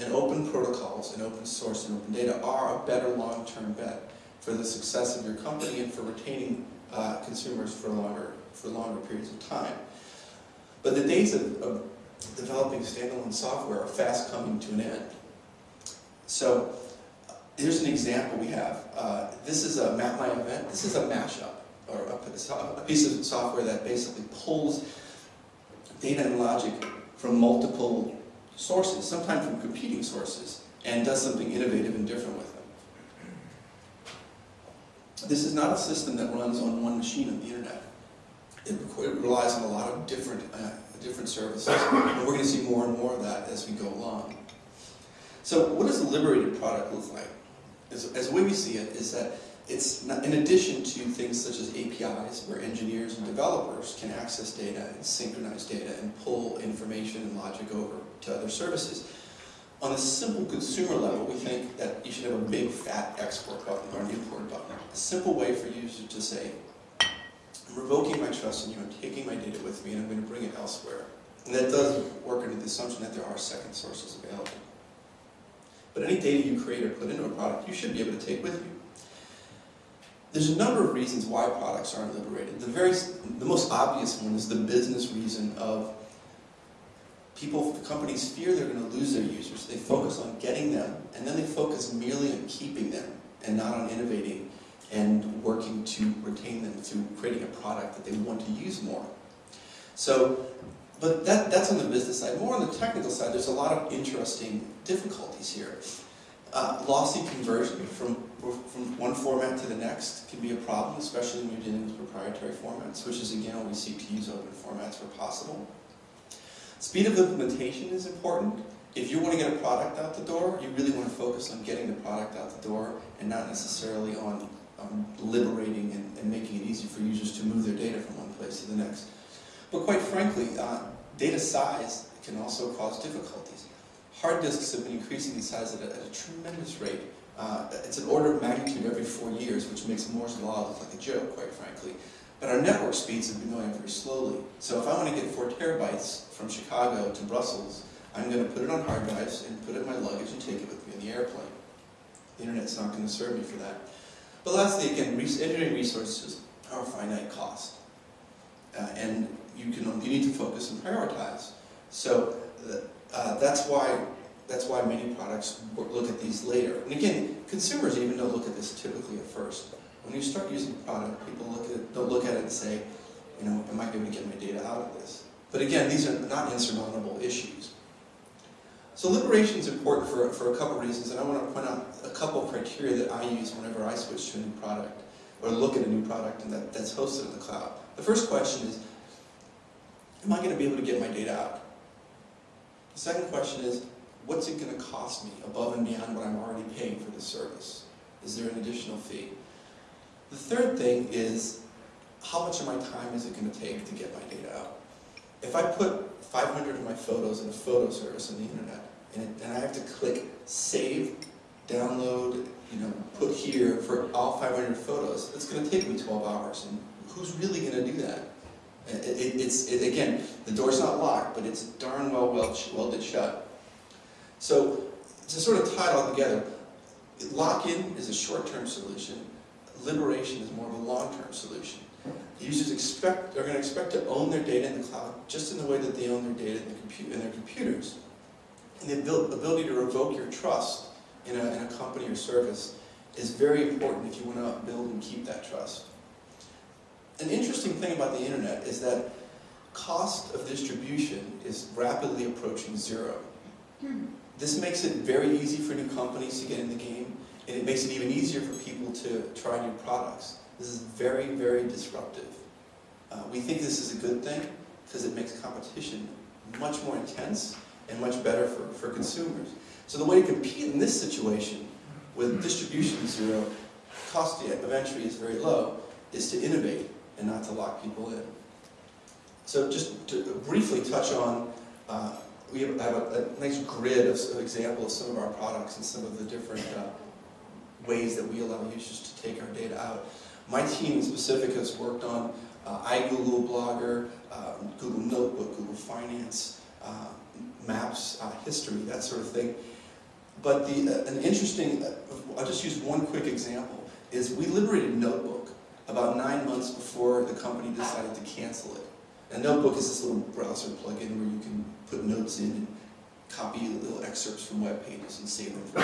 and open protocols and open source and open data are a better long-term bet for the success of your company and for retaining uh, consumers for longer, for longer periods of time. But the days of, of developing standalone software are fast coming to an end. So here's an example we have. Uh, this is a Map My Event. This is a mashup, or a, a piece of software that basically pulls data and logic from multiple sources, sometimes from competing sources, and does something innovative and different with them. This is not a system that runs on one machine on the internet. It, relies on a lot of different, uh, different services, and we're going to see more and more of that as we go along. So what does a liberated product look like? As, as the way we see it is that it's not, in addition to things such as APIs, where engineers and developers can access data and synchronize data and pull information and logic over to other services. On a simple consumer level, we think that you should have a big fat export button or an import button. A simple way for users to say, I'm revoking my trust in you, I'm taking my data with me, and I'm going to bring it elsewhere. And that does work under the assumption that there are second sources available. But any data you create or put into a product, you should be able to take with you. There's a number of reasons why products aren't liberated. The, very, the most obvious one is the business reason of people, the companies fear they're going to lose their users. They focus on getting them, and then they focus merely on keeping them and not on innovating and working to retain them through creating a product that they want to use more. So, but that, that's on the business side. More on the technical side, there's a lot of interesting difficulties here. Uh, lossy conversion from, from one format to the next can be a problem, especially when you're dealing with proprietary formats, which is again, why we seek to use open formats where possible. Speed of implementation is important. If you want to get a product out the door, you really want to focus on getting the product out the door and not necessarily on, on liberating and, and, making it easy for users to move their data from one place to the next. But quite frankly, uh, data size can also cause difficulties. Hard disks have been increasing in size at a, at a tremendous rate. Uh, it's an order of magnitude every four years, which makes Moore's Law look like a joke, quite frankly. But our network speeds have been going very slowly. So if I want to get four terabytes from Chicago to Brussels, I'm going to put it on hard drives and put it in my luggage and take it with me in the airplane. The internet's not going to serve me for that. But lastly, again, engineering resources are a finite cost. Uh, and you, can, you need to focus and prioritize. So uh, Uh, that's why that's why many products look at these later. And again, consumers even don't look at this typically at first. When you start using a product, people look at it, don't look at it and say, you know, am I going to get my data out of this? But again, these are not insurmountable issues. So liberation is important for, for a couple reasons, and I want to point out a couple criteria that I use whenever I switch to a new product, or look at a new product and that, that's hosted in the cloud. The first question is, am I going to be able to get my data out? Second question is, what's it going to cost me above and beyond what I'm already paying for the service? Is there an additional fee? The third thing is, how much of my time is it going to take to get my data out? If I put 500 of my photos in a photo service on the internet, and I have to click save, download, you know, put here for all 500 photos, it's going to take me 12 hours. And who's really going to do that? It, it, it's, it, again, the door's not locked, but it's darn well welded shut. So to sort of tie it all together, lock-in is a short-term solution. Liberation is more of a long-term solution. Users expect, are going to expect to own their data in the cloud just in the way that they own their data in, the in their computers. And the ability to revoke your trust in a, in a company or service is very important if you want to build and keep that trust. An interesting thing about the internet is that cost of distribution is rapidly approaching zero. This makes it very easy for new companies to get in the game, and it makes it even easier for people to try new products. This is very, very disruptive. Uh, we think this is a good thing because it makes competition much more intense and much better for, for consumers. So the way to compete in this situation with distribution zero, cost of entry is very low, is to innovate and not to lock people in. So just to briefly touch on, uh, we have, a, a, nice grid of, of example of some of our products and some of the different uh, ways that we allow users to take our data out. My team in specific has worked on uh, iGoogle Blogger, uh, Google Notebook, Google Finance, uh, Maps, uh, history, that sort of thing. But the, uh, an interesting, uh, I'll just use one quick example, is we liberated Notebook about nine months before the company decided to cancel it. And Notebook is this little browser plugin where you can put notes in and copy little excerpts from web pages and save them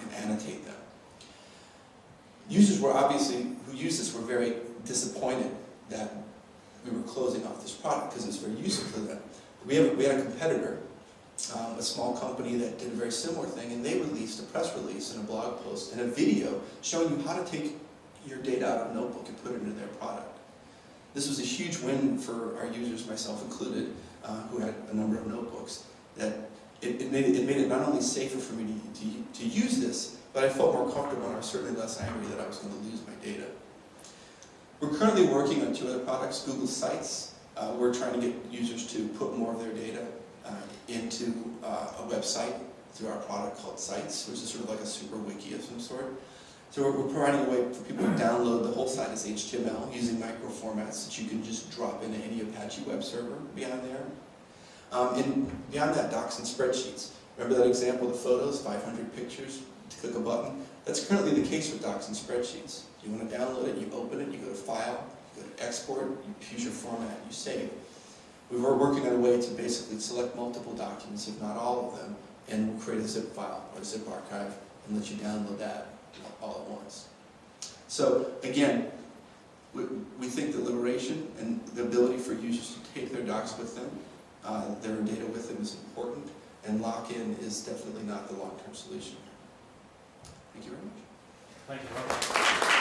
and annotate them. Users were obviously, who used this were very disappointed that we were closing off this product because it was very useful to them. We, have, we had a competitor, um, a small company that did a very similar thing, and they released a press release and a blog post and a video showing you how to take your data out of Notebook and put it into their product. This was a huge win for our users, myself included, uh, who had a number of notebooks, that it, it, made, it, it made it not only safer for me to, to, to use this, but I felt more comfortable and I was certainly less angry that I was going to lose my data. We're currently working on two other products, Google Sites. Uh, we're trying to get users to put more of their data uh, into uh, a website through our product called Sites, which is sort of like a super wiki of some sort. So we're, we're providing a way for people to download the whole site as HTML using micro formats that you can just drop into any Apache web server beyond there. Um, and beyond that, docs and spreadsheets. Remember that example the photos, 500 pictures, to click a button? That's currently the case with docs and spreadsheets. You want to download it, you open it, you go to File, you go to Export, you choose your format, you save. We were working on a way to basically select multiple documents, if not all of them, and we'll create a zip file or a zip archive and let you download that all at once. So again, we, we think that liberation and the ability for users to take their docs with them, uh, their data with them is important, and lock-in is definitely not the long-term solution. Thank you very much. Thank you.